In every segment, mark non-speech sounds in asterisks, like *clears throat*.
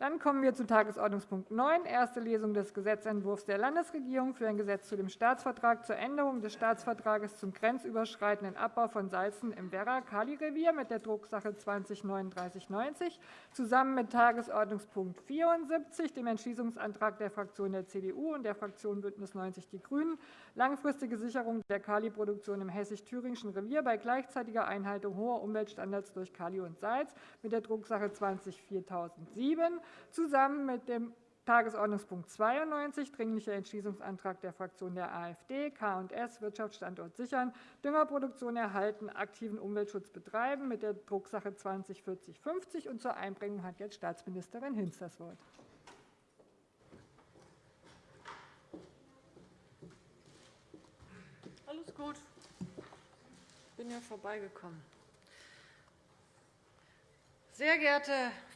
Dann kommen wir zu Tagesordnungspunkt 9, erste Lesung des Gesetzentwurfs der Landesregierung für ein Gesetz zu dem Staatsvertrag zur Änderung des Staatsvertrages zum grenzüberschreitenden Abbau von Salzen im Werra-Kali-Revier mit der Drucksache 20-3990 zusammen mit Tagesordnungspunkt 74, dem Entschließungsantrag der Fraktion der CDU und der Fraktion BÜNDNIS 90 die GRÜNEN, langfristige Sicherung der Kaliproduktion im hessisch-thüringischen Revier bei gleichzeitiger Einhaltung hoher Umweltstandards durch Kali und Salz mit der Drucksache 20 4007 zusammen mit dem Tagesordnungspunkt 92, Dringlicher Entschließungsantrag der Fraktion der AfD, K&S, Wirtschaftsstandort sichern, Düngerproduktion erhalten, aktiven Umweltschutz betreiben, mit der Drucksache 20 4050. Und zur Einbringung hat jetzt Staatsministerin Hinz das Wort. Alles gut. Ich bin ja vorbeigekommen. Sehr geehrte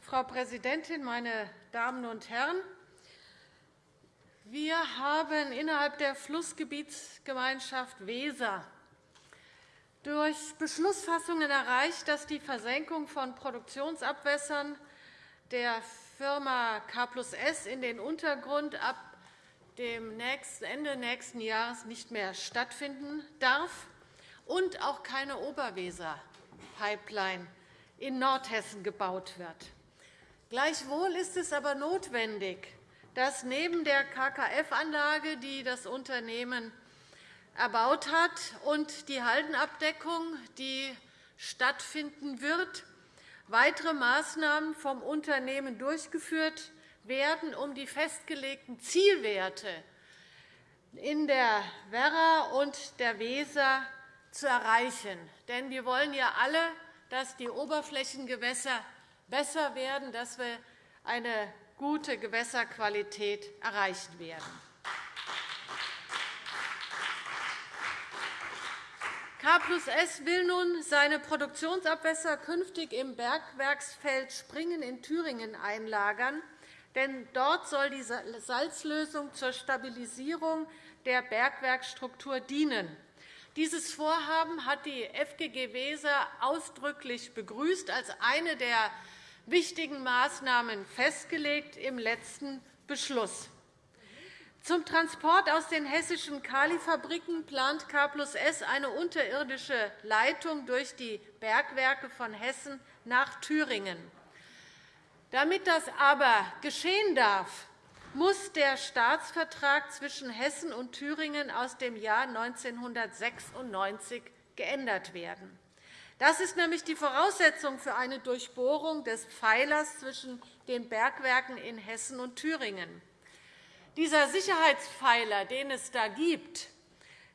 Frau Präsidentin, meine Damen und Herren! Wir haben innerhalb der Flussgebietsgemeinschaft Weser durch Beschlussfassungen erreicht, dass die Versenkung von Produktionsabwässern der Firma K S in den Untergrund ab dem Ende nächsten Jahres nicht mehr stattfinden darf und auch keine Oberweser-Pipeline in Nordhessen gebaut wird. Gleichwohl ist es aber notwendig, dass neben der KKF-Anlage, die das Unternehmen erbaut hat, und die Haldenabdeckung, die stattfinden wird, weitere Maßnahmen vom Unternehmen durchgeführt werden, um die festgelegten Zielwerte in der Werra und der Weser zu erreichen. Denn wir wollen ja alle, dass die Oberflächengewässer besser werden, dass wir eine gute Gewässerqualität erreichen werden. K S will nun seine Produktionsabwässer künftig im Bergwerksfeld Springen in Thüringen einlagern. Denn dort soll die Salzlösung zur Stabilisierung der Bergwerkstruktur dienen. Dieses Vorhaben hat die FGG Weser ausdrücklich begrüßt als eine der wichtigen Maßnahmen festgelegt im letzten Beschluss. Zum Transport aus den hessischen Kalifabriken plant K S eine unterirdische Leitung durch die Bergwerke von Hessen nach Thüringen. Damit das aber geschehen darf, muss der Staatsvertrag zwischen Hessen und Thüringen aus dem Jahr 1996 geändert werden. Das ist nämlich die Voraussetzung für eine Durchbohrung des Pfeilers zwischen den Bergwerken in Hessen und Thüringen. Dieser Sicherheitspfeiler, den es da gibt,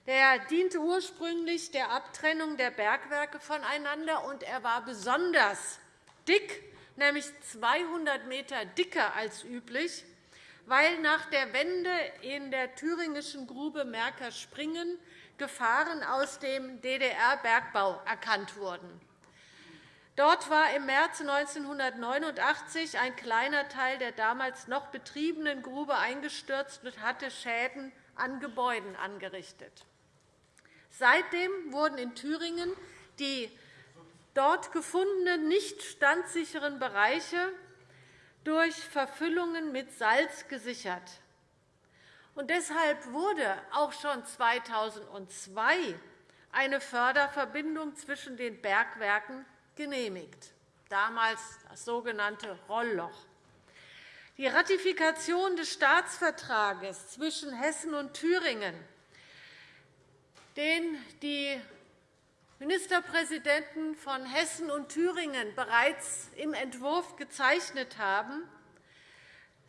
der diente ursprünglich der Abtrennung der Bergwerke voneinander, und er war besonders dick, nämlich 200 m dicker als üblich, weil nach der Wende in der thüringischen Grube Merkerspringen Gefahren aus dem DDR-Bergbau erkannt wurden. Dort war im März 1989 ein kleiner Teil der damals noch betriebenen Grube eingestürzt und hatte Schäden an Gebäuden angerichtet. Seitdem wurden in Thüringen die dort gefundenen nicht standsicheren Bereiche durch Verfüllungen mit Salz gesichert. Und deshalb wurde auch schon 2002 eine Förderverbindung zwischen den Bergwerken genehmigt, damals das sogenannte Rollloch. Die Ratifikation des Staatsvertrages zwischen Hessen und Thüringen, den die Ministerpräsidenten von Hessen und Thüringen bereits im Entwurf gezeichnet haben,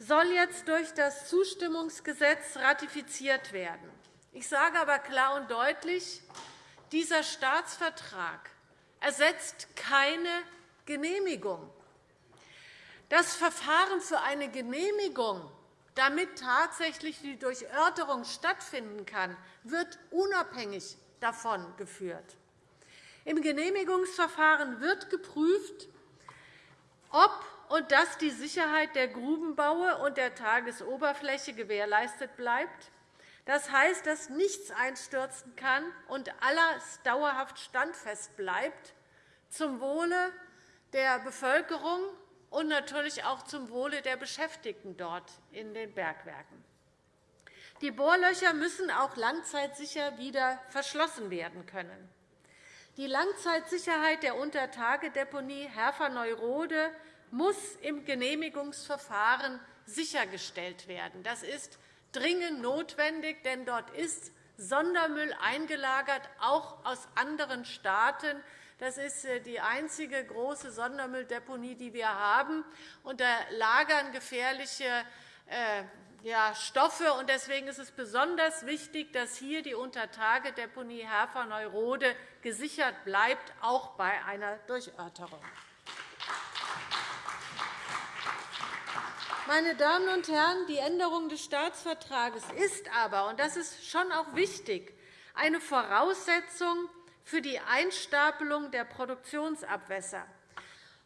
soll jetzt durch das Zustimmungsgesetz ratifiziert werden. Ich sage aber klar und deutlich, dieser Staatsvertrag ersetzt keine Genehmigung. Das Verfahren für eine Genehmigung, damit tatsächlich die Durchörterung stattfinden kann, wird unabhängig davon geführt. Im Genehmigungsverfahren wird geprüft, ob und dass die Sicherheit der Grubenbaue und der Tagesoberfläche gewährleistet bleibt. Das heißt, dass nichts einstürzen kann und alles dauerhaft standfest bleibt, zum Wohle der Bevölkerung und natürlich auch zum Wohle der Beschäftigten dort in den Bergwerken. Die Bohrlöcher müssen auch langzeitsicher wieder verschlossen werden können. Die Langzeitsicherheit der Untertagedeponie Herfer-Neurode muss im Genehmigungsverfahren sichergestellt werden. Das ist dringend notwendig, denn dort ist Sondermüll eingelagert, auch aus anderen Staaten. Das ist äh, die einzige große Sondermülldeponie, die wir haben. Und da lagern gefährliche äh, Stoffe. Deswegen ist es besonders wichtig, dass hier die Untertagedeponie Herfer-Neurode gesichert bleibt, auch bei einer Durchörterung. Meine Damen und Herren, die Änderung des Staatsvertrages ist aber, und das ist schon auch wichtig, eine Voraussetzung für die Einstapelung der Produktionsabwässer.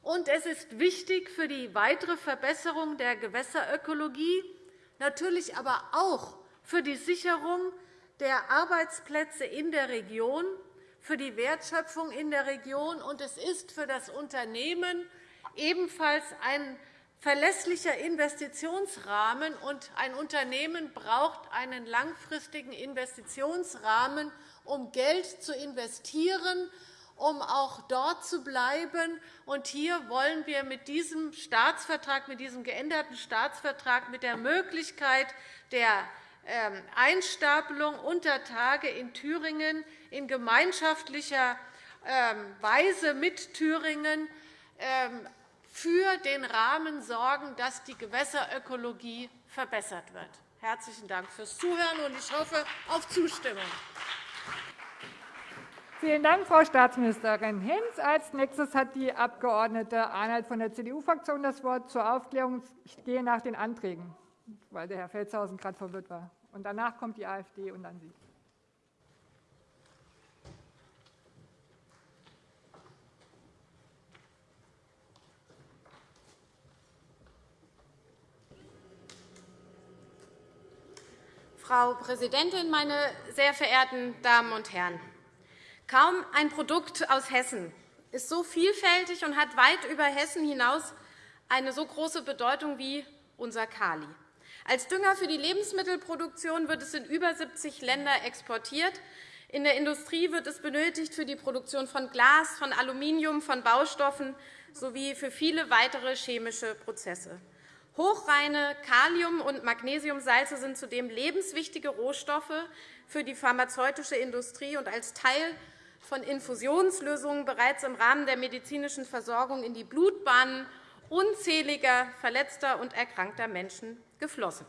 Und es ist wichtig für die weitere Verbesserung der Gewässerökologie, natürlich aber auch für die Sicherung der Arbeitsplätze in der Region, für die Wertschöpfung in der Region. Und es ist für das Unternehmen ebenfalls ein verlässlicher Investitionsrahmen. Und ein Unternehmen braucht einen langfristigen Investitionsrahmen, um Geld zu investieren, um auch dort zu bleiben. Und hier wollen wir mit diesem Staatsvertrag, mit diesem geänderten Staatsvertrag, mit der Möglichkeit der ähm, Einstapelung unter Tage in Thüringen in gemeinschaftlicher ähm, Weise mit Thüringen ähm, für den Rahmen sorgen, dass die Gewässerökologie verbessert wird. Herzlichen Dank fürs Zuhören, und ich hoffe auf Zustimmung. Vielen Dank, Frau Staatsministerin Hinz. Als nächstes hat die Abg. Arnold von der CDU-Fraktion das Wort zur Aufklärung. Ich gehe nach den Anträgen, weil der Herr Felstehausen gerade verwirrt war. Und danach kommt die AfD und dann Sie. Frau Präsidentin, meine sehr verehrten Damen und Herren! Kaum ein Produkt aus Hessen ist so vielfältig und hat weit über Hessen hinaus eine so große Bedeutung wie unser Kali. Als Dünger für die Lebensmittelproduktion wird es in über 70 Länder exportiert. In der Industrie wird es benötigt für die Produktion von Glas, von Aluminium, von Baustoffen sowie für viele weitere chemische Prozesse. Hochreine Kalium- und Magnesiumsalze sind zudem lebenswichtige Rohstoffe für die pharmazeutische Industrie und als Teil von Infusionslösungen bereits im Rahmen der medizinischen Versorgung in die Blutbahnen unzähliger verletzter und erkrankter Menschen geflossen.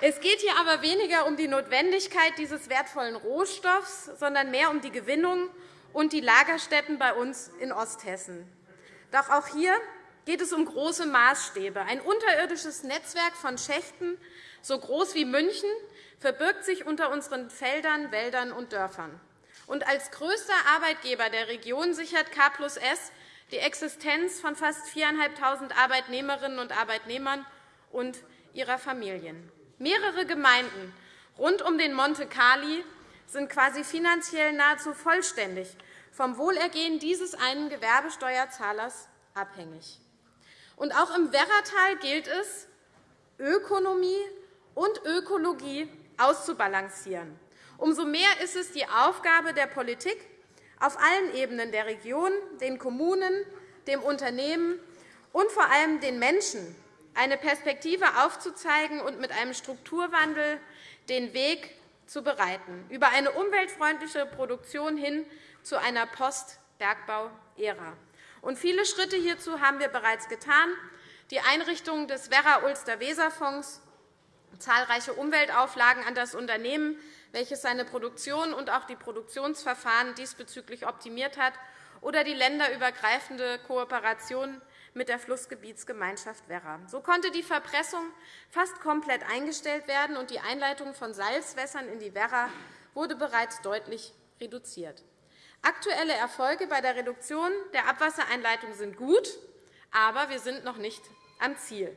Es geht hier aber weniger um die Notwendigkeit dieses wertvollen Rohstoffs, sondern mehr um die Gewinnung und die Lagerstätten bei uns in Osthessen. Doch auch hier geht es um große Maßstäbe. Ein unterirdisches Netzwerk von Schächten, so groß wie München, verbirgt sich unter unseren Feldern, Wäldern und Dörfern. Und als größter Arbeitgeber der Region sichert K S die Existenz von fast 4.500 Arbeitnehmerinnen und Arbeitnehmern und ihrer Familien. Mehrere Gemeinden rund um den Monte Cali sind quasi finanziell nahezu vollständig vom Wohlergehen dieses einen Gewerbesteuerzahlers abhängig. Und auch im Werratal gilt es, Ökonomie und Ökologie auszubalancieren. Umso mehr ist es die Aufgabe der Politik, auf allen Ebenen der Region, den Kommunen, dem Unternehmen und vor allem den Menschen eine Perspektive aufzuzeigen und mit einem Strukturwandel den Weg zu bereiten, über eine umweltfreundliche Produktion hin zu einer Post-Bergbau-Ära. Viele Schritte hierzu haben wir bereits getan. Die Einrichtung des Werra-Ulster-Weser-Fonds, zahlreiche Umweltauflagen an das Unternehmen, welches seine Produktion und auch die Produktionsverfahren diesbezüglich optimiert hat, oder die länderübergreifende Kooperation mit der Flussgebietsgemeinschaft Werra. So konnte die Verpressung fast komplett eingestellt werden, und die Einleitung von Salzwässern in die Werra wurde bereits deutlich reduziert. Aktuelle Erfolge bei der Reduktion der Abwassereinleitung sind gut, aber wir sind noch nicht am Ziel.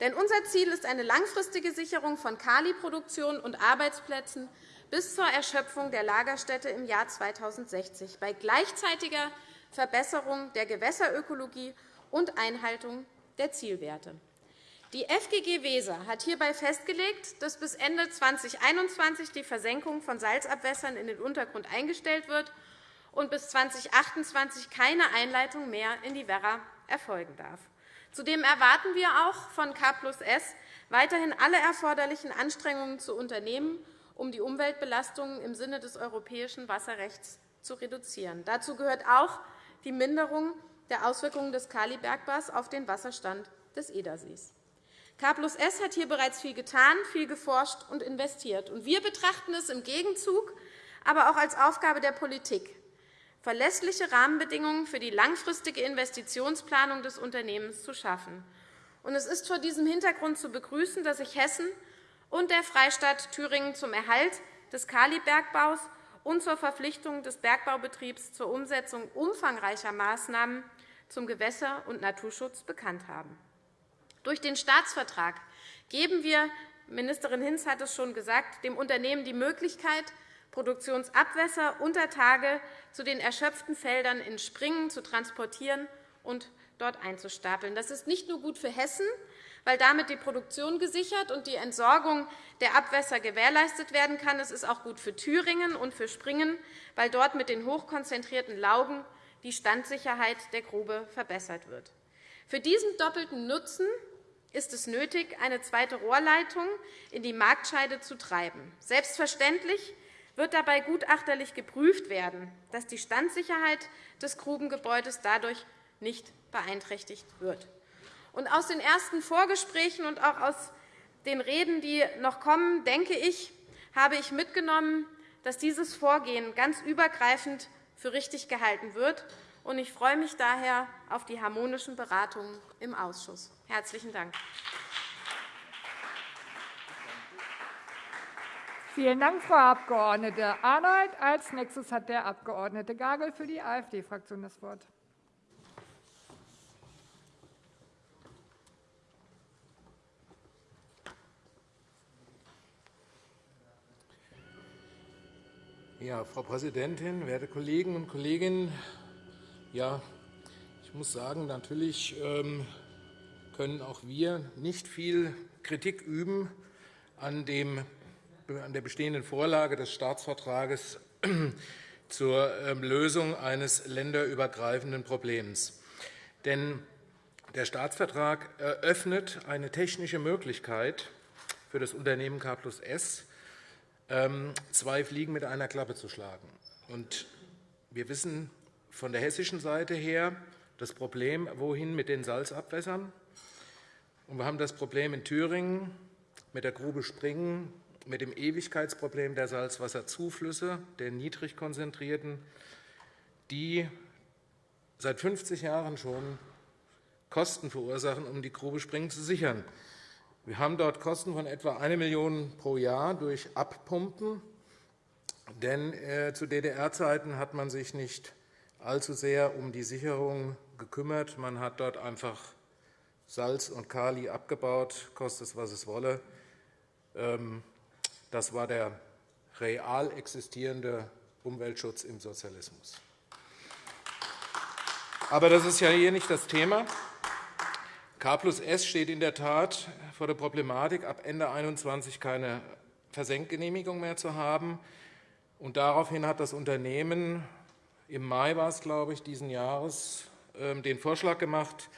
Denn unser Ziel ist eine langfristige Sicherung von Kaliproduktion und Arbeitsplätzen bis zur Erschöpfung der Lagerstätte im Jahr 2060 bei gleichzeitiger Verbesserung der Gewässerökologie und Einhaltung der Zielwerte. Die FGG Weser hat hierbei festgelegt, dass bis Ende 2021 die Versenkung von Salzabwässern in den Untergrund eingestellt wird und bis 2028 keine Einleitung mehr in die Werra erfolgen darf. Zudem erwarten wir auch von K S weiterhin alle erforderlichen Anstrengungen zu unternehmen, um die Umweltbelastungen im Sinne des europäischen Wasserrechts zu reduzieren. Dazu gehört auch die Minderung der Auswirkungen des Kalibergbaus auf den Wasserstand des Edersees. K S hat hier bereits viel getan, viel geforscht und investiert. Wir betrachten es im Gegenzug aber auch als Aufgabe der Politik, verlässliche Rahmenbedingungen für die langfristige Investitionsplanung des Unternehmens zu schaffen. Es ist vor diesem Hintergrund zu begrüßen, dass sich Hessen und der Freistaat Thüringen zum Erhalt des Kalibergbaus und zur Verpflichtung des Bergbaubetriebs zur Umsetzung umfangreicher Maßnahmen zum Gewässer- und Naturschutz bekannt haben. Durch den Staatsvertrag geben wir, Ministerin Hinz hat es schon gesagt, dem Unternehmen die Möglichkeit, Produktionsabwässer unter Tage zu den erschöpften Feldern in Springen zu transportieren und dort einzustapeln. Das ist nicht nur gut für Hessen, weil damit die Produktion gesichert und die Entsorgung der Abwässer gewährleistet werden kann. Es ist auch gut für Thüringen und für Springen, weil dort mit den hochkonzentrierten Laugen die Standsicherheit der Grube verbessert wird. Für diesen doppelten Nutzen ist es nötig, eine zweite Rohrleitung in die Marktscheide zu treiben. Selbstverständlich wird dabei gutachterlich geprüft werden, dass die Standsicherheit des Grubengebäudes dadurch nicht beeinträchtigt wird. aus den ersten Vorgesprächen und auch aus den Reden, die noch kommen, denke ich, habe ich mitgenommen, dass dieses Vorgehen ganz übergreifend für richtig gehalten wird. Ich freue mich daher auf die harmonischen Beratungen im Ausschuss. – Herzlichen Dank. Vielen Dank, Frau Abg. Arnold. Als nächstes hat der Abg. Gagel für die AfD-Fraktion das Wort. Ja, Frau Präsidentin, werte Kollegen und Kolleginnen! Ja, ich muss sagen, natürlich ähm, können auch wir nicht viel Kritik üben an dem an der bestehenden Vorlage des Staatsvertrages *clears throat* zur ähm, Lösung eines länderübergreifenden Problems. Denn der Staatsvertrag eröffnet eine technische Möglichkeit für das Unternehmen K S, ähm, zwei Fliegen mit einer Klappe zu schlagen. Wir wissen von der hessischen Seite her das Problem, wohin mit den Salzabwässern. Wir haben das Problem in Thüringen mit der Grube Springen mit dem Ewigkeitsproblem der Salzwasserzuflüsse, der niedrig konzentrierten, die seit 50 Jahren schon Kosten verursachen, um die Grube Springen zu sichern. Wir haben dort Kosten von etwa 1 Million € pro Jahr durch Abpumpen. Denn äh, zu DDR-Zeiten hat man sich nicht allzu sehr um die Sicherung gekümmert. Man hat dort einfach Salz und Kali abgebaut, koste es, was es wolle. Ähm, das war der real existierende Umweltschutz im Sozialismus. Aber das ist ja hier nicht das Thema. K plus S steht in der Tat vor der Problematik, ab Ende 2021 keine Versenkgenehmigung mehr zu haben. Und daraufhin hat das Unternehmen im Mai war es, glaube ich, diesen Jahres ähm, den Vorschlag gemacht,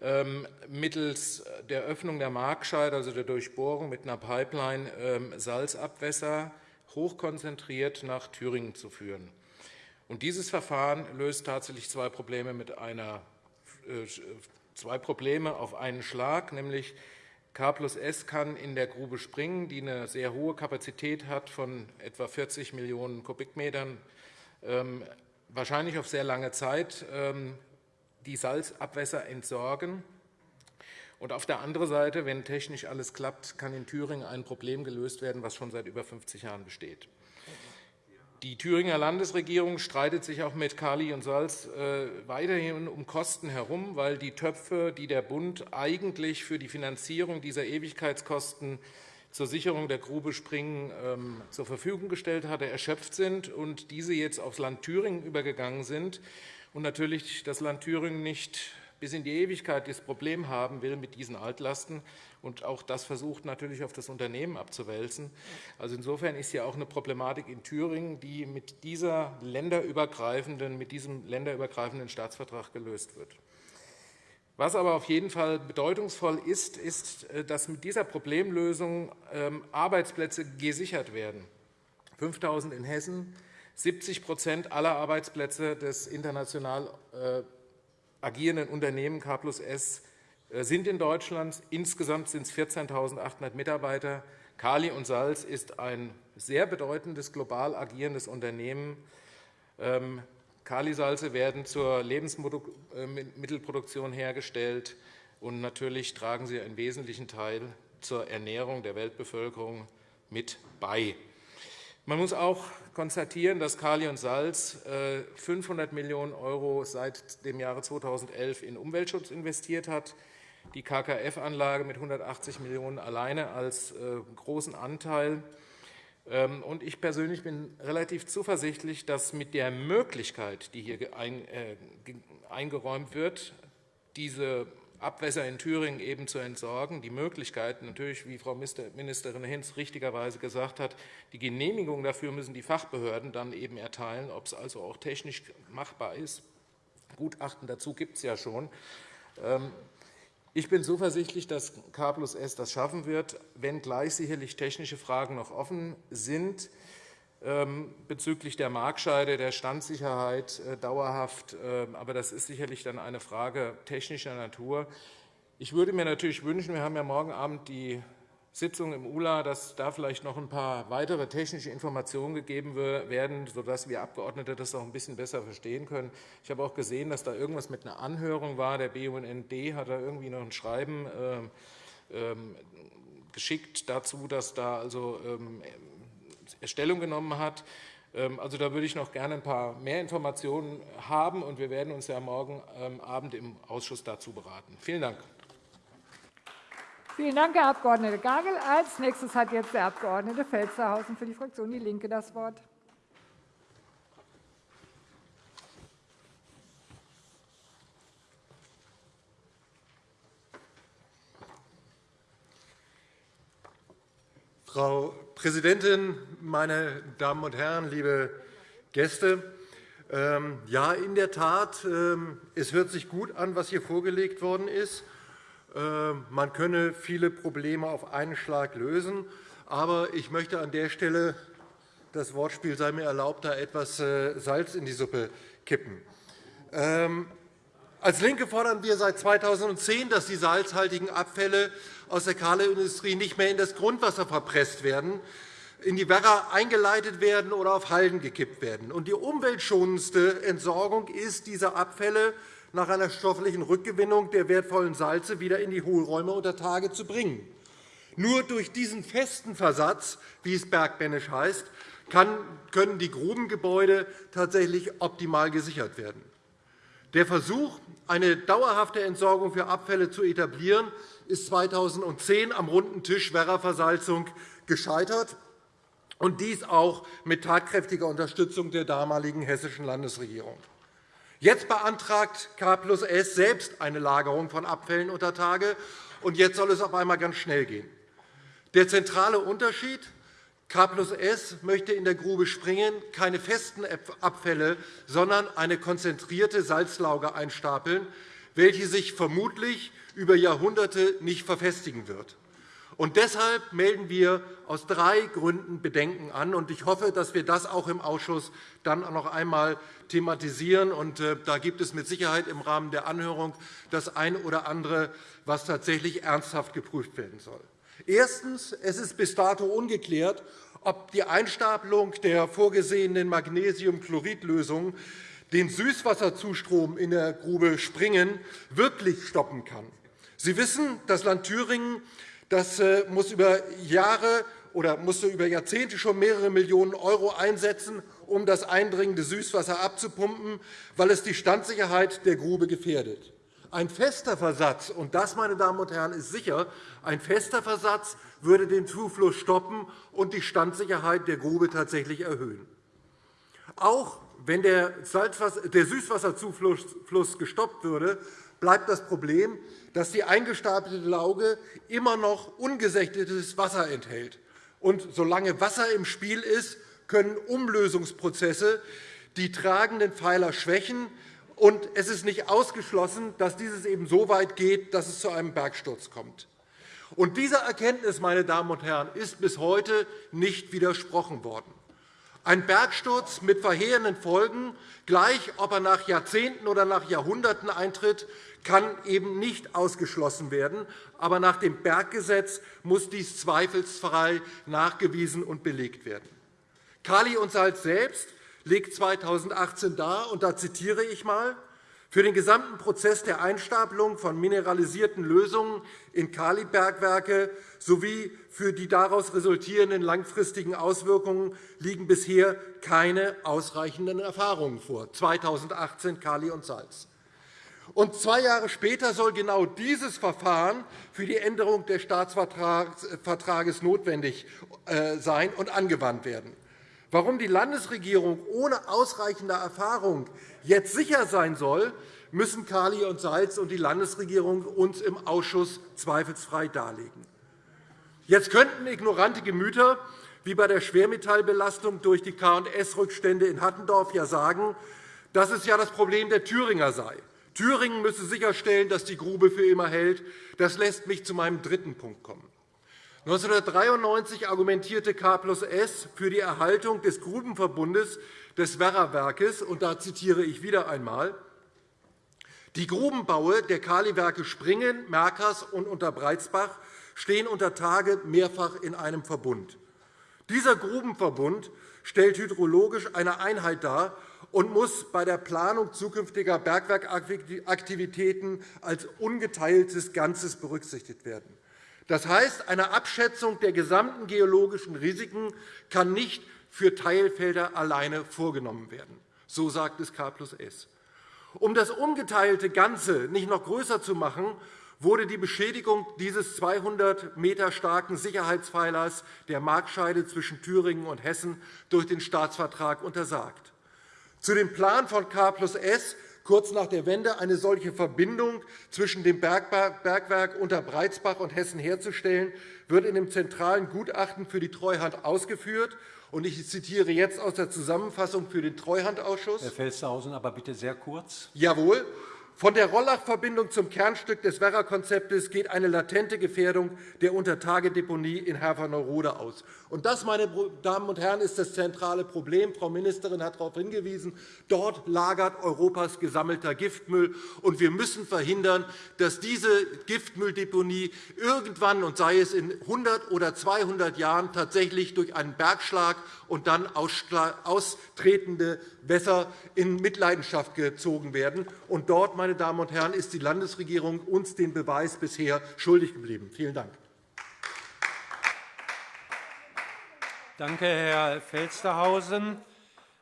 ähm, mittels der Öffnung der Markscheide, also der Durchbohrung mit einer Pipeline, ähm, Salzabwässer hochkonzentriert nach Thüringen zu führen. dieses Verfahren löst tatsächlich zwei Probleme, mit einer, äh, zwei Probleme auf einen Schlag, nämlich K plus S kann in der Grube Springen, die eine sehr hohe Kapazität hat von etwa 40 Millionen Kubikmetern, ähm, wahrscheinlich auf sehr lange Zeit die Salzabwässer entsorgen. Und auf der anderen Seite, wenn technisch alles klappt, kann in Thüringen ein Problem gelöst werden, das schon seit über 50 Jahren besteht. Die Thüringer Landesregierung streitet sich auch mit Kali und Salz äh, weiterhin um Kosten herum, weil die Töpfe, die der Bund eigentlich für die Finanzierung dieser Ewigkeitskosten zur Sicherung der Grube Springen ähm, zur Verfügung gestellt hatte, erschöpft sind und diese jetzt aufs Land Thüringen übergegangen sind. und natürlich das Land Thüringen nicht bis in die Ewigkeit das Problem haben will mit diesen Altlasten und auch das versucht natürlich auf das Unternehmen abzuwälzen. Also insofern ist ja auch eine Problematik in Thüringen, die mit, dieser länderübergreifenden, mit diesem länderübergreifenden Staatsvertrag gelöst wird. Was aber auf jeden Fall bedeutungsvoll ist, ist, äh, dass mit dieser Problemlösung ähm, Arbeitsplätze gesichert werden. 5.000 in Hessen, 70% aller Arbeitsplätze des international äh, agierenden Unternehmen K plus S sind in Deutschland. Insgesamt sind es 14.800 Mitarbeiter. Kali und Salz ist ein sehr bedeutendes, global agierendes Unternehmen. Ähm, Kalisalze werden zur Lebensmittelproduktion hergestellt, und natürlich tragen sie einen wesentlichen Teil zur Ernährung der Weltbevölkerung mit bei. Man muss auch konstatieren, dass Kali und Salz 500 äh, Millionen € seit dem Jahre 2011 in Umweltschutz investiert hat, die KKF-Anlage mit 180 Millionen € alleine als äh, großen Anteil. Ähm, ich persönlich bin relativ zuversichtlich, dass mit der Möglichkeit, die hier äh, eingeräumt wird, diese Abwässer in Thüringen eben zu entsorgen. Die Möglichkeit natürlich, wie Frau Ministerin Hinz richtigerweise gesagt hat, die Genehmigung dafür müssen die Fachbehörden dann eben erteilen, ob es also auch technisch machbar ist. Gutachten dazu gibt es ja schon. Ich bin zuversichtlich, dass K plus S das schaffen wird, wenngleich sicherlich technische Fragen noch offen sind. Ähm, bezüglich der Markscheide, der Standsicherheit äh, dauerhaft. Ähm, aber das ist sicherlich dann eine Frage technischer Natur. Ich würde mir natürlich wünschen, wir haben ja morgen Abend die Sitzung im ULA, dass da vielleicht noch ein paar weitere technische Informationen gegeben werden, sodass wir Abgeordnete das auch ein bisschen besser verstehen können. Ich habe auch gesehen, dass da irgendwas mit einer Anhörung war. Der BUND hat da irgendwie noch ein Schreiben ähm, geschickt dazu, dass da also Stellung genommen hat. Ähm, also, da würde ich noch gerne ein paar mehr Informationen haben, und wir werden uns ja morgen ähm, Abend im Ausschuss dazu beraten. Vielen Dank. Vielen Dank, Herr Abg. Gagel. Als nächstes hat jetzt der Abg. Felstehausen für die Fraktion DIE LINKE das Wort. Frau Präsidentin, meine Damen und Herren, liebe Gäste! Ähm, ja, in der Tat, ähm, es hört sich gut an, was hier vorgelegt worden ist. Ähm, man könne viele Probleme auf einen Schlag lösen. Aber ich möchte an der Stelle, das Wortspiel sei mir erlaubt, da etwas äh, Salz in die Suppe kippen. Als LINKE fordern wir seit 2010, dass die salzhaltigen Abfälle aus der Kohleindustrie nicht mehr in das Grundwasser verpresst werden, in die Werra eingeleitet werden oder auf Halden gekippt werden. Die umweltschonendste Entsorgung ist, diese Abfälle nach einer stofflichen Rückgewinnung der wertvollen Salze wieder in die Hohlräume unter Tage zu bringen. Nur durch diesen festen Versatz, wie es bergbändisch heißt, können die Grubengebäude tatsächlich optimal gesichert werden. Der Versuch, eine dauerhafte Entsorgung für Abfälle zu etablieren, ist 2010 am runden Tisch Werra-Versalzung gescheitert, und dies auch mit tatkräftiger Unterstützung der damaligen hessischen Landesregierung. Jetzt beantragt K plus S selbst eine Lagerung von Abfällen unter Tage, und jetzt soll es auf einmal ganz schnell gehen. Der zentrale Unterschied K plus S möchte in der Grube Springen keine festen Abfälle, sondern eine konzentrierte Salzlauge einstapeln, welche sich vermutlich über Jahrhunderte nicht verfestigen wird. Und deshalb melden wir aus drei Gründen Bedenken an. Und ich hoffe, dass wir das auch im Ausschuss dann noch einmal thematisieren. Und äh, da gibt es mit Sicherheit im Rahmen der Anhörung das eine oder andere, was tatsächlich ernsthaft geprüft werden soll. Erstens. Es ist bis dato ungeklärt, ob die Einstapelung der vorgesehenen Magnesiumchloridlösung den Süßwasserzustrom in der Grube Springen wirklich stoppen kann. Sie wissen, das Land Thüringen das äh, muss über Jahre oder musste über Jahrzehnte schon mehrere Millionen € einsetzen, um das eindringende Süßwasser abzupumpen, weil es die Standsicherheit der Grube gefährdet. Ein fester Versatz, und das, meine Damen und Herren, ist sicher, ein fester Versatz würde den Zufluss stoppen und die Standsicherheit der Grube tatsächlich erhöhen. Auch wenn der Süßwasserzufluss gestoppt würde, bleibt das Problem, dass die eingestapelte Lauge immer noch ungesächtetes Wasser enthält. Und solange Wasser im Spiel ist, können Umlösungsprozesse die tragenden Pfeiler schwächen. Und es ist nicht ausgeschlossen, dass dieses eben so weit geht, dass es zu einem Bergsturz kommt. Und dieser Erkenntnis, meine Damen und Herren, ist bis heute nicht widersprochen worden. Ein Bergsturz mit verheerenden Folgen, gleich ob er nach Jahrzehnten oder nach Jahrhunderten eintritt, kann eben nicht ausgeschlossen werden. Aber nach dem Berggesetz muss dies zweifelsfrei nachgewiesen und belegt werden. Kali und Salz selbst legt 2018 dar, und da zitiere ich einmal, für den gesamten Prozess der Einstapelung von mineralisierten Lösungen in Kalibergwerke sowie für die daraus resultierenden langfristigen Auswirkungen liegen bisher keine ausreichenden Erfahrungen vor. 2018 Kali und Salz. Und zwei Jahre später soll genau dieses Verfahren für die Änderung des Staatsvertrages notwendig äh, sein und angewandt werden. Warum die Landesregierung ohne ausreichende Erfahrung jetzt sicher sein soll, müssen Kali und Salz und die Landesregierung uns im Ausschuss zweifelsfrei darlegen. Jetzt könnten ignorante Gemüter wie bei der Schwermetallbelastung durch die K&S-Rückstände in Hattendorf ja sagen, dass es ja das Problem der Thüringer sei. Thüringen müsse sicherstellen, dass die Grube für immer hält. Das lässt mich zu meinem dritten Punkt kommen. 1993 argumentierte K plus S für die Erhaltung des Grubenverbundes des Werrawerkes. Und da zitiere ich wieder einmal. Die Grubenbaue der Kaliwerke Springen, Merkers und Unterbreitsbach stehen unter Tage mehrfach in einem Verbund. Dieser Grubenverbund stellt hydrologisch eine Einheit dar und muss bei der Planung zukünftiger Bergwerkaktivitäten als ungeteiltes Ganzes berücksichtigt werden. Das heißt, eine Abschätzung der gesamten geologischen Risiken kann nicht für Teilfelder alleine vorgenommen werden. So sagt es K plus S. Um das ungeteilte Ganze nicht noch größer zu machen, wurde die Beschädigung dieses 200 m starken Sicherheitspfeilers der Marktscheide zwischen Thüringen und Hessen durch den Staatsvertrag untersagt. Zu dem Plan von K plus S kurz nach der Wende eine solche Verbindung zwischen dem Bergwerk Unterbreitsbach und Hessen herzustellen, wird in dem zentralen Gutachten für die Treuhand ausgeführt. Ich zitiere jetzt aus der Zusammenfassung für den Treuhandausschuss. Herr Felstehausen, aber bitte sehr kurz. Jawohl. Von der Rollach-Verbindung zum Kernstück des Werra-Konzeptes geht eine latente Gefährdung der Untertagedeponie in Herferneurode aus. Und das, meine Damen und Herren, ist das zentrale Problem. Frau Ministerin hat darauf hingewiesen. Dort lagert Europas gesammelter Giftmüll. Und wir müssen verhindern, dass diese Giftmülldeponie irgendwann, und sei es in 100 oder 200 Jahren, tatsächlich durch einen Bergschlag und dann austretende Wässer in Mitleidenschaft gezogen werden. Und dort, meine Damen und Herren, ist die Landesregierung uns den Beweis bisher schuldig geblieben. Vielen Dank. Danke, Herr Felstehausen.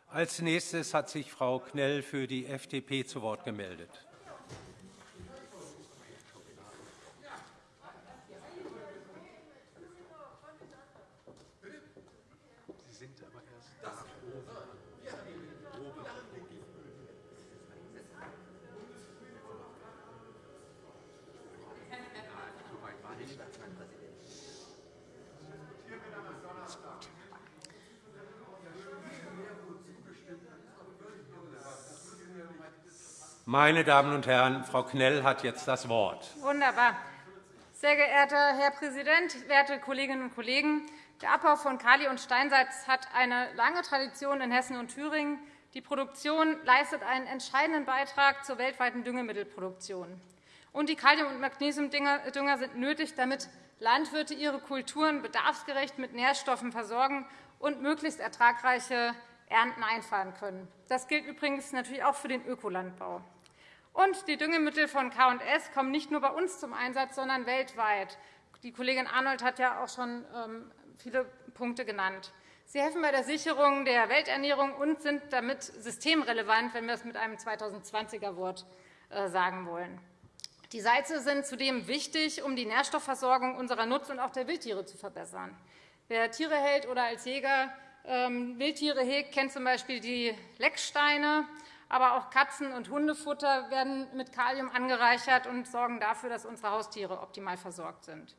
Als nächstes hat sich Frau Knell für die FDP zu Wort gemeldet. Meine Damen und Herren, Frau Knell hat jetzt das Wort. Wunderbar. Sehr geehrter Herr Präsident, werte Kolleginnen und Kollegen! Der Abbau von Kali- und Steinsalz hat eine lange Tradition in Hessen und Thüringen. Die Produktion leistet einen entscheidenden Beitrag zur weltweiten Düngemittelproduktion. Und die Kalium- und Magnesiumdünger sind nötig, damit Landwirte ihre Kulturen bedarfsgerecht mit Nährstoffen versorgen und möglichst ertragreiche Ernten einfahren können. Das gilt übrigens natürlich auch für den Ökolandbau. Und die Düngemittel von K&S kommen nicht nur bei uns zum Einsatz, sondern weltweit. Die Kollegin Arnold hat ja auch schon ähm, viele Punkte genannt. Sie helfen bei der Sicherung der Welternährung und sind damit systemrelevant, wenn wir es mit einem 2020er-Wort äh, sagen wollen. Die Salze sind zudem wichtig, um die Nährstoffversorgung unserer Nutz- und auch der Wildtiere zu verbessern. Wer Tiere hält oder als Jäger ähm, Wildtiere hegt, kennt z. B. die Lecksteine. Aber auch Katzen- und Hundefutter werden mit Kalium angereichert und sorgen dafür, dass unsere Haustiere optimal versorgt sind.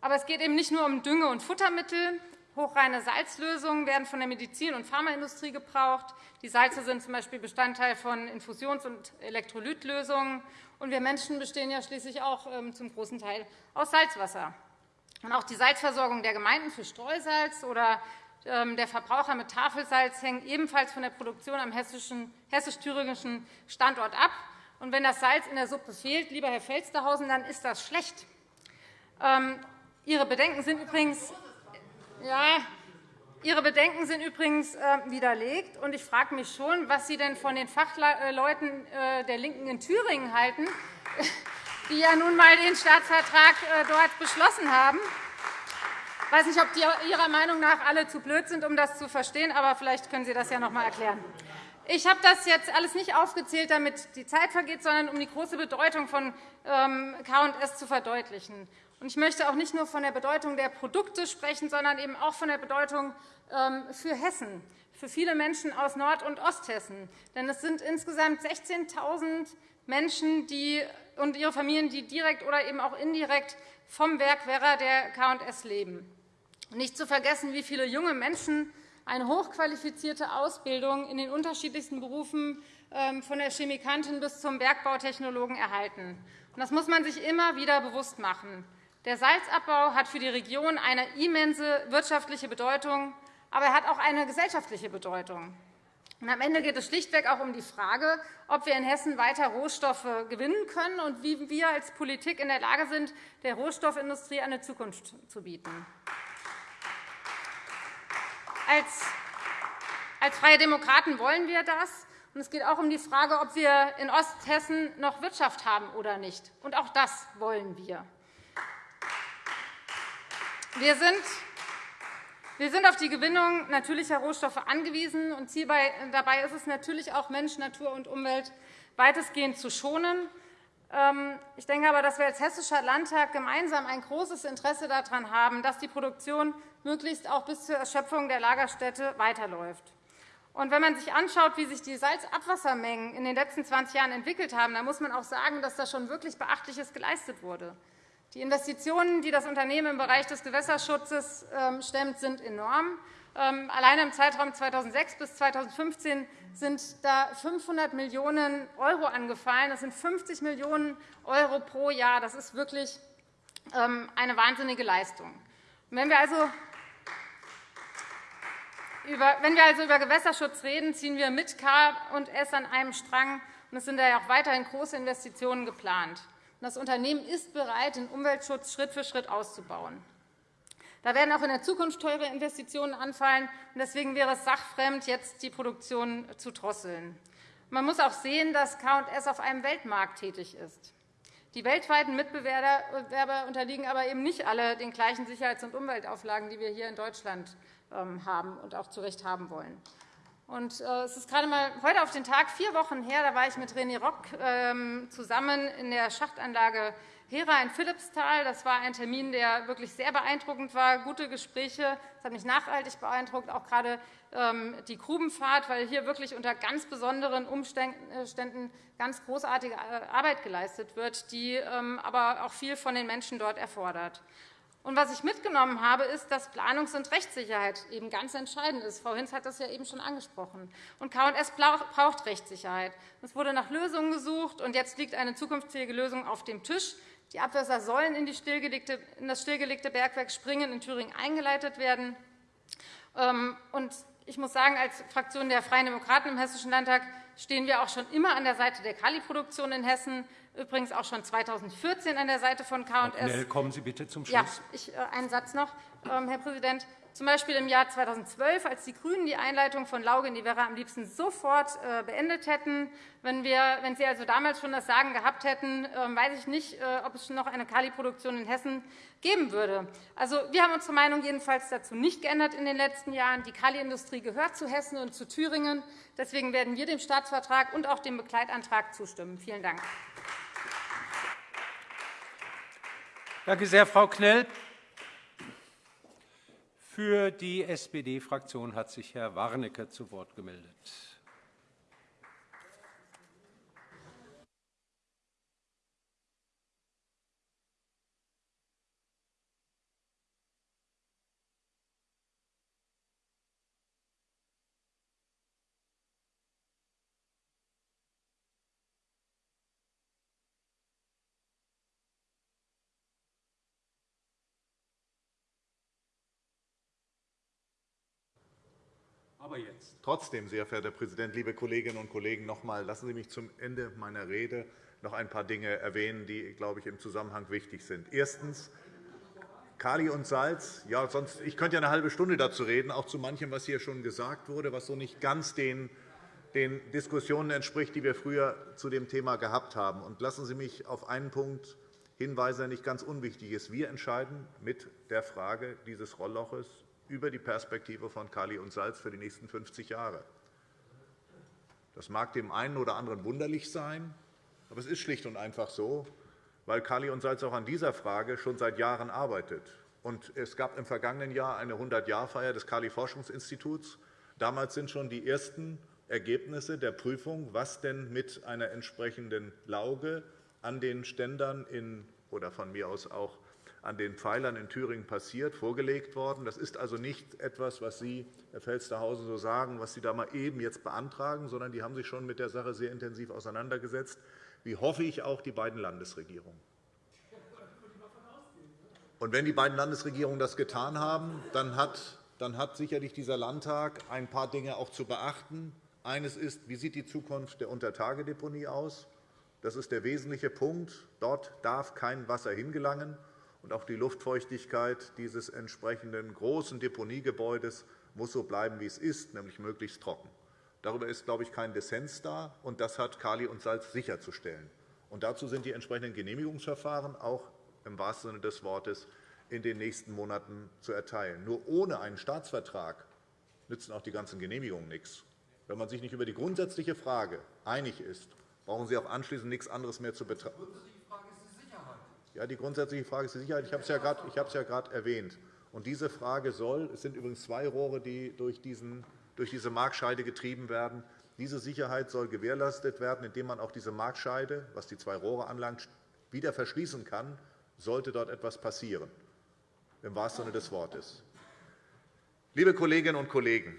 Aber es geht eben nicht nur um Dünge- und Futtermittel. Hochreine Salzlösungen werden von der Medizin- und Pharmaindustrie gebraucht. Die Salze sind z. B. Bestandteil von Infusions- und Elektrolytlösungen. Und wir Menschen bestehen ja schließlich auch ähm, zum großen Teil aus Salzwasser. Und auch die Salzversorgung der Gemeinden für Streusalz oder der Verbraucher mit Tafelsalz hängen ebenfalls von der Produktion am hessisch-thüringischen Standort ab. Und wenn das Salz in der Suppe fehlt, lieber Herr Felstehausen, dann ist das schlecht. Ähm, Ihre Bedenken sind übrigens, ja, Ihre Bedenken sind übrigens äh, widerlegt. Und ich frage mich schon, was Sie denn von den Fachleuten äh, der LINKEN in Thüringen halten, *laughs* die ja nun einmal den Staatsvertrag äh, dort beschlossen haben. Ich weiß nicht, ob die Ihrer Meinung nach alle zu blöd sind, um das zu verstehen, aber vielleicht können Sie das ja noch einmal erklären. Ich habe das jetzt alles nicht aufgezählt, damit die Zeit vergeht, sondern um die große Bedeutung von ähm, K&S zu verdeutlichen. Ich möchte auch nicht nur von der Bedeutung der Produkte sprechen, sondern eben auch von der Bedeutung ähm, für Hessen, für viele Menschen aus Nord- und Osthessen. Denn es sind insgesamt 16.000 Menschen und ihre Familien, die direkt oder eben auch indirekt vom Werk Werra der K&S leben. Nicht zu vergessen, wie viele junge Menschen eine hochqualifizierte Ausbildung in den unterschiedlichsten Berufen ähm, von der Chemikantin bis zum Bergbautechnologen erhalten. Das muss man sich immer wieder bewusst machen. Der Salzabbau hat für die Region eine immense wirtschaftliche Bedeutung, aber er hat auch eine gesellschaftliche Bedeutung. am Ende geht es schlichtweg auch um die Frage, ob wir in Hessen weiter Rohstoffe gewinnen können und wie wir als Politik in der Lage sind, der Rohstoffindustrie eine Zukunft zu bieten. Als Freie Demokraten wollen wir das. Es geht auch um die Frage, ob wir in Osthessen noch Wirtschaft haben oder nicht. Und auch das wollen wir. Wir sind wir sind auf die Gewinnung natürlicher Rohstoffe angewiesen. und dabei ist es natürlich auch, Mensch, Natur und Umwelt weitestgehend zu schonen. Ähm, ich denke aber, dass wir als Hessischer Landtag gemeinsam ein großes Interesse daran haben, dass die Produktion möglichst auch bis zur Erschöpfung der Lagerstätte weiterläuft. Wenn man sich anschaut, wie sich die Salzabwassermengen in den letzten 20 Jahren entwickelt haben, dann muss man auch sagen, dass da schon wirklich Beachtliches geleistet wurde. Die Investitionen, die das Unternehmen im Bereich des Gewässerschutzes ähm, stemmt, sind enorm. Ähm, allein im Zeitraum 2006 bis 2015 sind da 500 Millionen € angefallen. Das sind 50 Millionen € pro Jahr. Das ist wirklich ähm, eine wahnsinnige Leistung. Wenn wir also wenn wir also über Gewässerschutz reden, ziehen wir mit K und S an einem Strang. Es sind ja auch weiterhin große Investitionen geplant. Das Unternehmen ist bereit, den Umweltschutz Schritt für Schritt auszubauen. Da werden auch in der Zukunft teure Investitionen anfallen. Deswegen wäre es sachfremd, jetzt die Produktion zu drosseln. Man muss auch sehen, dass K&S auf einem Weltmarkt tätig ist. Die weltweiten Mitbewerber unterliegen aber eben nicht alle den gleichen Sicherheits- und Umweltauflagen, die wir hier in Deutschland haben und auch zu Recht haben wollen. Und äh, es ist gerade mal heute auf den Tag vier Wochen her, da war ich mit René Rock ähm, zusammen in der Schachtanlage Hera in Philippsthal. Das war ein Termin, der wirklich sehr beeindruckend war. Gute Gespräche. Das hat mich nachhaltig beeindruckt, auch gerade ähm, die Grubenfahrt, weil hier wirklich unter ganz besonderen Umständen ganz großartige äh, Arbeit geleistet wird, die ähm, aber auch viel von den Menschen dort erfordert. Und was ich mitgenommen habe, ist, dass Planungs- und Rechtssicherheit eben ganz entscheidend ist. Frau Hinz hat das ja eben schon angesprochen. Und K&S braucht Rechtssicherheit. Es wurde nach Lösungen gesucht, und jetzt liegt eine zukünftige Lösung auf dem Tisch. Die Abwässer sollen in, in das stillgelegte Bergwerk Springen in Thüringen eingeleitet werden. Ähm, und ich muss sagen, als Fraktion der Freien Demokraten im Hessischen Landtag stehen wir auch schon immer an der Seite der Kaliproduktion in Hessen übrigens auch schon 2014 an der Seite von K&S. Kommen Sie bitte zum Schluss. Ja, ich, äh, einen Satz noch, ähm, Herr Präsident. Zum Beispiel im Jahr 2012, als die GRÜNEN die Einleitung von Lauge in die Werra am liebsten sofort äh, beendet hätten. Wenn, wir, wenn Sie also damals schon das Sagen gehabt hätten, ähm, weiß ich nicht, äh, ob es noch eine Kaliproduktion in Hessen geben würde. Also, wir haben unsere Meinung jedenfalls dazu nicht geändert in den letzten Jahren. Die Kaliindustrie gehört zu Hessen und zu Thüringen. Deswegen werden wir dem Staatsvertrag und auch dem Begleitantrag zustimmen. Vielen Dank. Danke sehr, Frau Knell. Für die SPD-Fraktion hat sich Herr Warnecke zu Wort gemeldet. Aber jetzt. Trotzdem, sehr verehrter Herr Präsident, liebe Kolleginnen und Kollegen, noch einmal, lassen Sie mich zum Ende meiner Rede noch ein paar Dinge erwähnen, die, glaube ich, im Zusammenhang wichtig sind. Erstens. Kali und Salz. Ja, sonst, ich könnte ja eine halbe Stunde dazu reden, auch zu manchem, was hier schon gesagt wurde, was so nicht ganz den, den Diskussionen entspricht, die wir früher zu dem Thema gehabt haben. Und lassen Sie mich auf einen Punkt hinweisen, der nicht ganz unwichtig ist. Wir entscheiden mit der Frage dieses Rollloches über die Perspektive von Kali und Salz für die nächsten 50 Jahre. Das mag dem einen oder anderen wunderlich sein, aber es ist schlicht und einfach so, weil Kali und Salz auch an dieser Frage schon seit Jahren arbeitet. es gab im vergangenen Jahr eine 100-Jahr-Feier des Kali-Forschungsinstituts. Damals sind schon die ersten Ergebnisse der Prüfung, was denn mit einer entsprechenden Lauge an den Ständern in, oder von mir aus auch an den Pfeilern in Thüringen passiert, vorgelegt worden. Das ist also nicht etwas, was Sie, Herr Felstehausen, so sagen, was Sie da mal eben jetzt beantragen, sondern die haben sich schon mit der Sache sehr intensiv auseinandergesetzt, wie hoffe ich auch die beiden Landesregierungen. Und wenn die beiden Landesregierungen das getan haben, dann hat, dann hat sicherlich dieser Landtag ein paar Dinge auch zu beachten. Eines ist, wie sieht die Zukunft der Untertagedeponie aus? Das ist der wesentliche Punkt. Dort darf kein Wasser hingelangen und auch die Luftfeuchtigkeit dieses entsprechenden großen Deponiegebäudes muss so bleiben, wie es ist, nämlich möglichst trocken. Darüber ist, glaube ich, kein Dissens da, und das hat Kali und Salz sicherzustellen. Und dazu sind die entsprechenden Genehmigungsverfahren auch im wahrsten Sinne des Wortes in den nächsten Monaten zu erteilen. Nur ohne einen Staatsvertrag nützen auch die ganzen Genehmigungen nichts. Wenn man sich nicht über die grundsätzliche Frage einig ist, brauchen Sie auch anschließend nichts anderes mehr zu betreiben. Ja, die grundsätzliche Frage ist die Sicherheit. Ich habe es ja gerade, ja erwähnt. Und diese Frage soll, es sind übrigens zwei Rohre, die durch, diesen, durch diese Markscheide getrieben werden, diese Sicherheit soll gewährleistet werden, indem man auch diese Markscheide, was die zwei Rohre anlangt, wieder verschließen kann, sollte dort etwas passieren, im wahrsten Sinne des Wortes. Liebe Kolleginnen und Kollegen,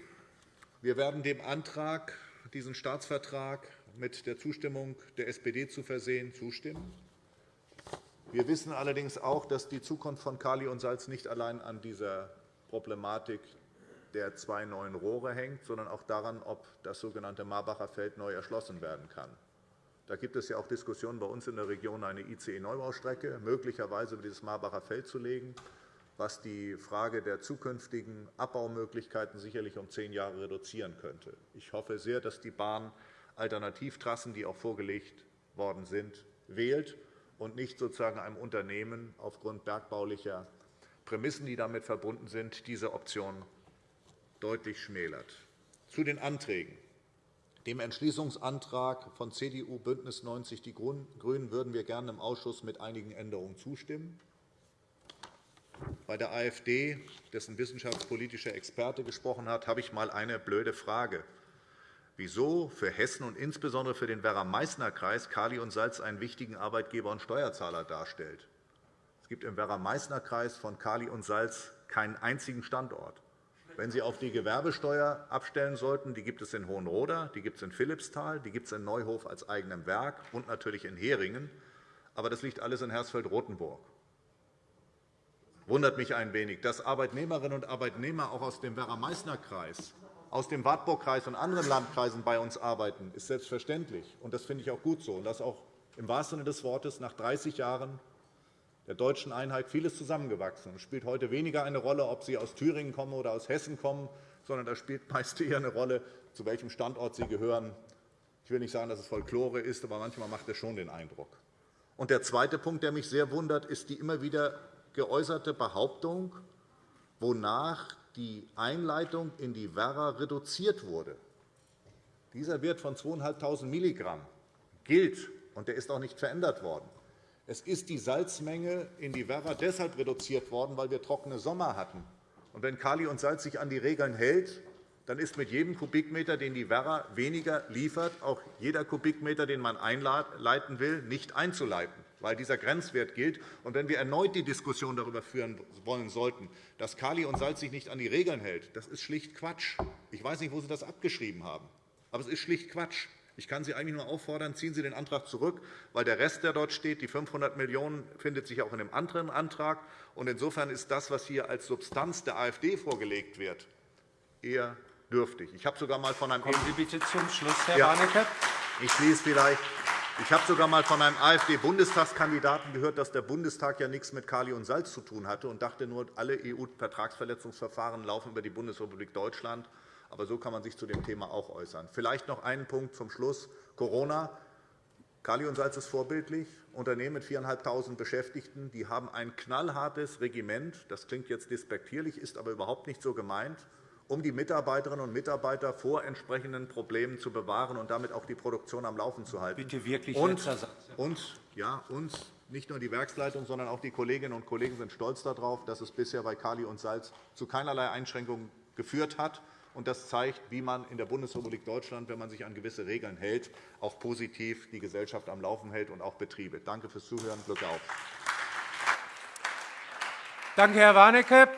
wir werden dem Antrag, diesen Staatsvertrag mit der Zustimmung der SPD zu versehen, zustimmen. Wir wissen allerdings auch, dass die Zukunft von Kali und Salz nicht allein an dieser Problematik der zwei neuen Rohre hängt, sondern auch daran, ob das sogenannte Marbacher Feld neu erschlossen werden kann. Da gibt es ja auch Diskussionen bei uns in der Region, eine ICE-Neubaustrecke möglicherweise über dieses Marbacher Feld zu legen, was die Frage der zukünftigen Abbaumöglichkeiten sicherlich um zehn Jahre reduzieren könnte. Ich hoffe sehr, dass die Bahn Alternativtrassen, die auch vorgelegt worden sind, wählt und nicht sozusagen einem Unternehmen aufgrund bergbaulicher Prämissen, die damit verbunden sind, diese Option deutlich schmälert. Zu den Anträgen. Dem Entschließungsantrag von CDU, BÜNDNIS 90 die GRÜNEN würden wir gerne im Ausschuss mit einigen Änderungen zustimmen. Bei der AfD, dessen wissenschaftspolitischer Experte gesprochen hat, habe ich einmal eine blöde Frage wieso für Hessen und insbesondere für den Werra-Meißner-Kreis Kali und Salz einen wichtigen Arbeitgeber und Steuerzahler darstellt. Es gibt im Werra-Meißner-Kreis von Kali und Salz keinen einzigen Standort. Wenn Sie auf die Gewerbesteuer abstellen sollten, die gibt es in Hohenroda, die gibt es in Philippsthal, die gibt es in Neuhof als eigenem Werk und natürlich in Heringen. Aber das liegt alles in Hersfeld-Rotenburg. Wundert mich ein wenig, dass Arbeitnehmerinnen und Arbeitnehmer auch aus dem Werra-Meißner-Kreis aus dem Wartburgkreis und anderen Landkreisen bei uns arbeiten, ist selbstverständlich. und Das finde ich auch gut so. Und dass auch im wahrsten Sinne des Wortes nach 30 Jahren der deutschen Einheit vieles zusammengewachsen. Es spielt heute weniger eine Rolle, ob Sie aus Thüringen kommen oder aus Hessen kommen, sondern da spielt meist *laughs* eher eine Rolle, zu welchem Standort Sie gehören. Ich will nicht sagen, dass es Folklore ist, aber manchmal macht es schon den Eindruck. Und der zweite Punkt, der mich sehr wundert, ist die immer wieder geäußerte Behauptung, wonach die Einleitung in die Werra reduziert wurde. Dieser Wert von 2.500 Milligramm gilt, und der ist auch nicht verändert worden. Es ist die Salzmenge in die Werra deshalb reduziert worden, weil wir trockene Sommer hatten Und wenn Kali und Salz sich an die Regeln hält, dann ist mit jedem Kubikmeter, den die Werra weniger liefert, auch jeder Kubikmeter, den man einleiten will, nicht einzuleiten, weil dieser Grenzwert gilt. Und wenn wir erneut die Diskussion darüber führen wollen sollten, dass Kali und Salz sich nicht an die Regeln hält, das ist schlicht Quatsch. Ich weiß nicht, wo Sie das abgeschrieben haben, aber es ist schlicht Quatsch. Ich kann Sie eigentlich nur auffordern, ziehen Sie den Antrag zurück, weil der Rest, der dort steht, die 500 Millionen €, findet sich auch in einem anderen Antrag. Insofern ist das, was hier als Substanz der AfD vorgelegt wird, eher dürftig. Ich habe sogar mal von einem Kommen Sie bitte zum Schluss, Herr ja. Warnecke. Ich schließe vielleicht. Ich habe sogar mal von einem AfD-Bundestagskandidaten gehört, dass der Bundestag ja nichts mit Kali und Salz zu tun hatte und dachte nur, alle EU-Vertragsverletzungsverfahren laufen über die Bundesrepublik Deutschland. Aber so kann man sich zu dem Thema auch äußern. Vielleicht noch einen Punkt zum Schluss. Corona. Kali und Salz ist vorbildlich. Unternehmen mit 4.500 Beschäftigten die haben ein knallhartes Regiment. Das klingt jetzt despektierlich, ist aber überhaupt nicht so gemeint um die Mitarbeiterinnen und Mitarbeiter vor entsprechenden Problemen zu bewahren und damit auch die Produktion am Laufen zu halten. Bitte wirklich und. Und, ja, und nicht nur die Werksleitung, sondern auch die Kolleginnen und Kollegen sind stolz darauf, dass es bisher bei Kali und Salz zu keinerlei Einschränkungen geführt hat. Das zeigt, wie man in der Bundesrepublik Deutschland, wenn man sich an gewisse Regeln hält, auch positiv die Gesellschaft am Laufen hält und auch Betriebe. Danke fürs Zuhören. Glück auf. Danke, Herr Warnecke.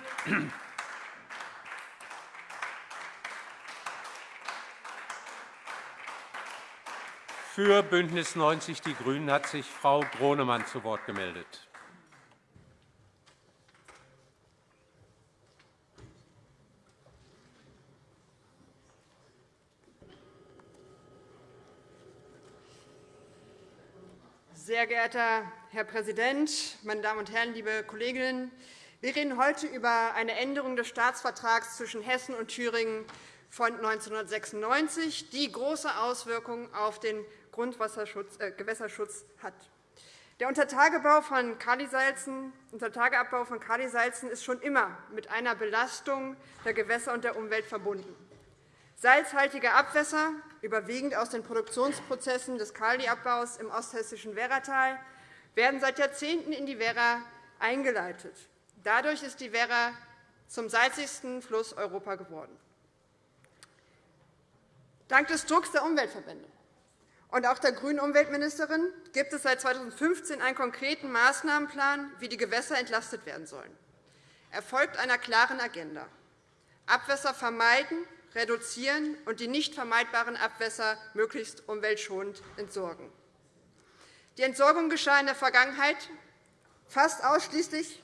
Für BÜNDNIS 90 die GRÜNEN hat sich Frau Gronemann zu Wort gemeldet. Sehr geehrter Herr Präsident, meine Damen und Herren, liebe Kolleginnen! Wir reden heute über eine Änderung des Staatsvertrags zwischen Hessen und Thüringen von 1996, die große Auswirkungen auf den Grundwasserschutz, äh, Gewässerschutz hat. Der Untertageabbau von Kalisalzen, Untertageabbau von Kalisalzen ist schon immer mit einer Belastung der Gewässer und der Umwelt verbunden. Salzhaltige Abwässer, überwiegend aus den Produktionsprozessen des Kaliabbaus im osthessischen Werratal, werden seit Jahrzehnten in die Werra eingeleitet. Dadurch ist die Werra zum salzigsten Fluss Europa geworden. Dank des Drucks der Umweltverbände und auch der grünen Umweltministerin gibt es seit 2015 einen konkreten Maßnahmenplan, wie die Gewässer entlastet werden sollen. Er folgt einer klaren Agenda. Abwässer vermeiden, reduzieren und die nicht vermeidbaren Abwässer möglichst umweltschonend entsorgen. Die Entsorgung geschah in der Vergangenheit fast ausschließlich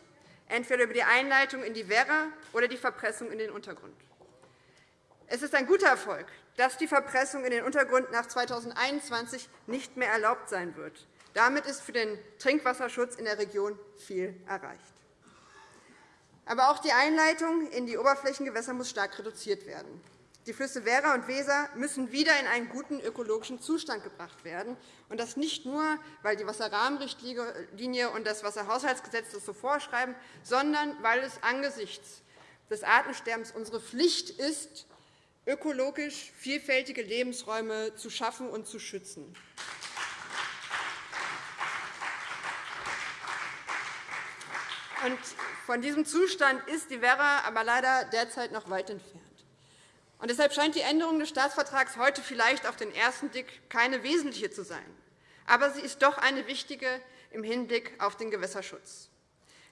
entweder über die Einleitung in die Werra oder die Verpressung in den Untergrund. Es ist ein guter Erfolg, dass die Verpressung in den Untergrund nach 2021 nicht mehr erlaubt sein wird. Damit ist für den Trinkwasserschutz in der Region viel erreicht. Aber auch die Einleitung in die Oberflächengewässer muss stark reduziert werden. Die Flüsse Werra und Weser müssen wieder in einen guten ökologischen Zustand gebracht werden, und das nicht nur, weil die Wasserrahmenrichtlinie und das Wasserhaushaltsgesetz das so vorschreiben, sondern weil es angesichts des Artensterbens unsere Pflicht ist, ökologisch vielfältige Lebensräume zu schaffen und zu schützen. Von diesem Zustand ist die Werra aber leider derzeit noch weit entfernt. Deshalb scheint die Änderung des Staatsvertrags heute vielleicht auf den ersten Blick keine wesentliche zu sein. Aber sie ist doch eine wichtige im Hinblick auf den Gewässerschutz.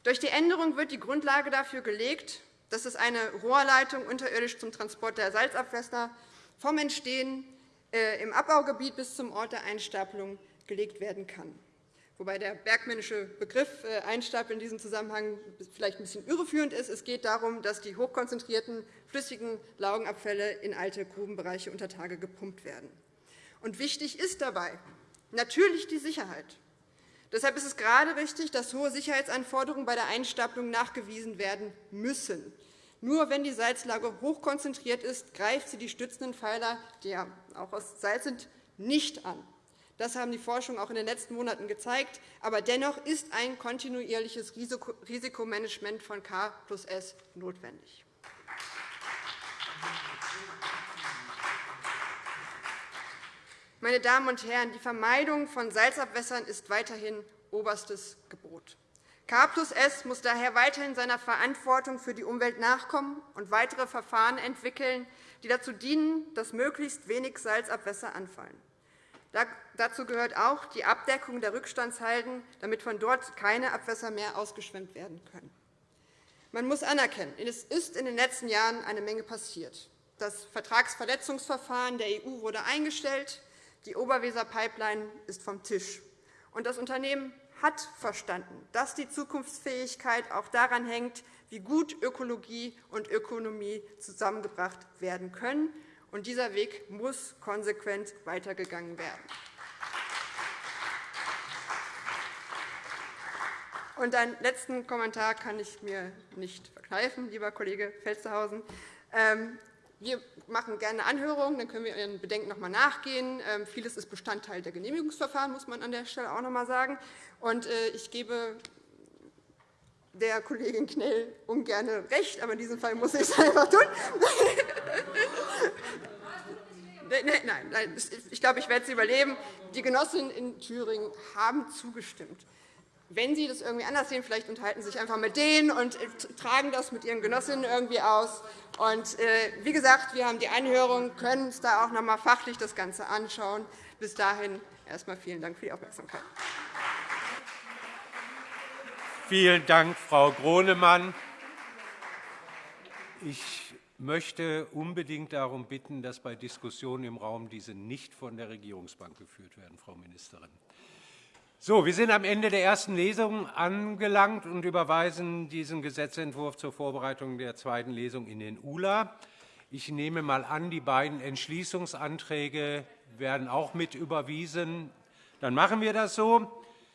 Durch die Änderung wird die Grundlage dafür gelegt, dass es eine Rohrleitung unterirdisch zum Transport der Salzabwässer vom Entstehen äh, im Abbaugebiet bis zum Ort der Einstapelung gelegt werden kann. Wobei der bergmännische Begriff äh, Einstapeln in diesem Zusammenhang vielleicht ein bisschen irreführend ist. Es geht darum, dass die hochkonzentrierten flüssigen Laugenabfälle in alte Grubenbereiche unter Tage gepumpt werden. Und wichtig ist dabei natürlich die Sicherheit. Deshalb ist es gerade richtig, dass hohe Sicherheitsanforderungen bei der Einstapelung nachgewiesen werden müssen. Nur wenn die Salzlage hochkonzentriert ist, greift sie die stützenden Pfeiler, die ja auch aus Salz sind, nicht an. Das haben die Forschungen auch in den letzten Monaten gezeigt. Aber dennoch ist ein kontinuierliches Risikomanagement von K plus S notwendig. Meine Damen und Herren, die Vermeidung von Salzabwässern ist weiterhin oberstes Gebot. K plus S muss daher weiterhin seiner Verantwortung für die Umwelt nachkommen und weitere Verfahren entwickeln, die dazu dienen, dass möglichst wenig Salzabwässer anfallen. Dazu gehört auch die Abdeckung der Rückstandshalden, damit von dort keine Abwässer mehr ausgeschwemmt werden können. Man muss anerkennen, es ist in den letzten Jahren eine Menge passiert. Das Vertragsverletzungsverfahren der EU wurde eingestellt, die Oberweser-Pipeline ist vom Tisch. Und das Unternehmen hat verstanden, dass die Zukunftsfähigkeit auch daran hängt, wie gut Ökologie und Ökonomie zusammengebracht werden können. Und dieser Weg muss konsequent weitergegangen werden. Und einen letzten Kommentar kann ich mir nicht verkneifen, lieber Kollege Felstehausen. Wir machen gerne Anhörungen, dann können wir Ihren Bedenken noch einmal nachgehen. Ähm, vieles ist Bestandteil der Genehmigungsverfahren, muss man an der Stelle auch noch einmal sagen. Und äh, ich gebe der Kollegin Knell ungern recht, aber in diesem Fall muss ich es einfach tun. *laughs* Nein, nein, ich glaube, ich werde es überleben. Die Genossinnen in Thüringen haben zugestimmt. Wenn Sie das irgendwie anders sehen, vielleicht unterhalten Sie sich einfach mit denen und äh, tragen das mit Ihren Genossinnen irgendwie aus. Und, äh, wie gesagt, wir haben die Anhörung, können uns da auch noch einmal fachlich das Ganze anschauen. Bis dahin erst einmal vielen Dank für die Aufmerksamkeit. Vielen Dank, Frau Gronemann. Ich möchte unbedingt darum bitten, dass bei Diskussionen im Raum diese nicht von der Regierungsbank geführt werden, Frau Ministerin. So, wir sind am Ende der ersten Lesung angelangt und überweisen diesen Gesetzentwurf zur Vorbereitung der zweiten Lesung in den ULA. Ich nehme einmal an, die beiden Entschließungsanträge werden auch mit überwiesen. Dann machen wir das so.